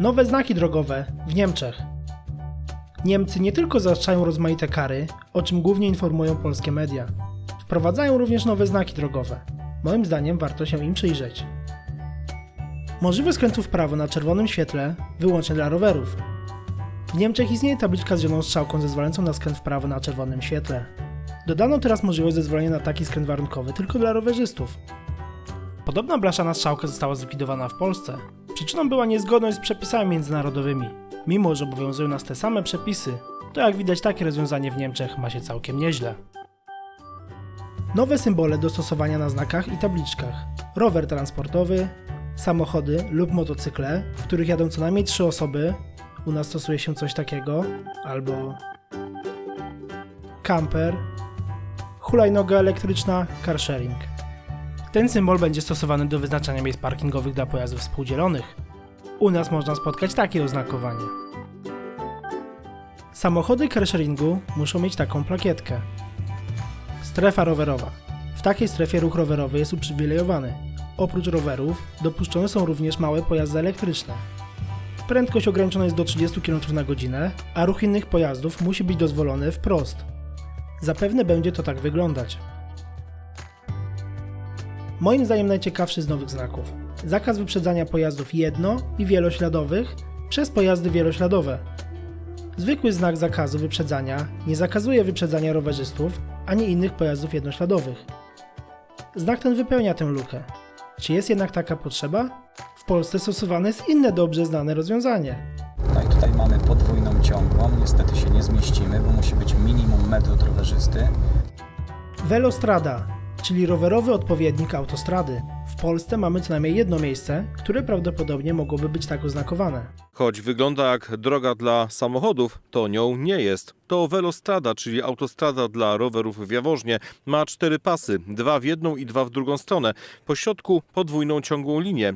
Nowe znaki drogowe w Niemczech. Niemcy nie tylko zaostrzają rozmaite kary, o czym głównie informują polskie media. Wprowadzają również nowe znaki drogowe. Moim zdaniem warto się im przyjrzeć. Możliwość skrętu w prawo na czerwonym świetle wyłącznie dla rowerów. W Niemczech istnieje tabliczka z zieloną strzałką zezwalającą na skręt w prawo na czerwonym świetle. Dodano teraz możliwość zezwolenia na taki skręt warunkowy tylko dla rowerzystów. Podobna blaszana strzałka została zlikwidowana w Polsce. Przyczyną była niezgodność z przepisami międzynarodowymi. Mimo, że obowiązują nas te same przepisy, to jak widać takie rozwiązanie w Niemczech ma się całkiem nieźle. Nowe symbole do stosowania na znakach i tabliczkach. Rower transportowy, samochody lub motocykle, w których jadą co najmniej trzy osoby. U nas stosuje się coś takiego, albo camper, hulajnoga elektryczna, car sharing. Ten symbol będzie stosowany do wyznaczania miejsc parkingowych dla pojazdów współdzielonych. U nas można spotkać takie oznakowanie. Samochody carsharingu muszą mieć taką plakietkę. Strefa rowerowa. W takiej strefie ruch rowerowy jest uprzywilejowany. Oprócz rowerów dopuszczone są również małe pojazdy elektryczne. Prędkość ograniczona jest do 30 km na godzinę, a ruch innych pojazdów musi być dozwolony wprost. Zapewne będzie to tak wyglądać. Moim zdaniem najciekawszy z nowych znaków. Zakaz wyprzedzania pojazdów jedno- i wielośladowych przez pojazdy wielośladowe. Zwykły znak zakazu wyprzedzania nie zakazuje wyprzedzania rowerzystów ani innych pojazdów jednośladowych. Znak ten wypełnia tę lukę. Czy jest jednak taka potrzeba? W Polsce stosowane jest inne dobrze znane rozwiązanie. No i tutaj mamy podwójną ciągłą. Niestety się nie zmieścimy, bo musi być minimum metr od rowerzysty. Velostrada, czyli rowerowy odpowiednik autostrady. W Polsce mamy co najmniej jedno miejsce, które prawdopodobnie mogłoby być tak oznakowane. Choć wygląda jak droga dla samochodów, to nią nie jest. To Velostrada, czyli autostrada dla rowerów w Jaworznie. Ma cztery pasy, dwa w jedną i dwa w drugą stronę. Po środku podwójną ciągłą linię.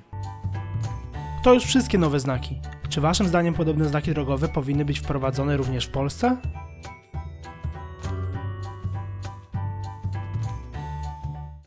To już wszystkie nowe znaki. Czy waszym zdaniem podobne znaki drogowe powinny być wprowadzone również w Polsce?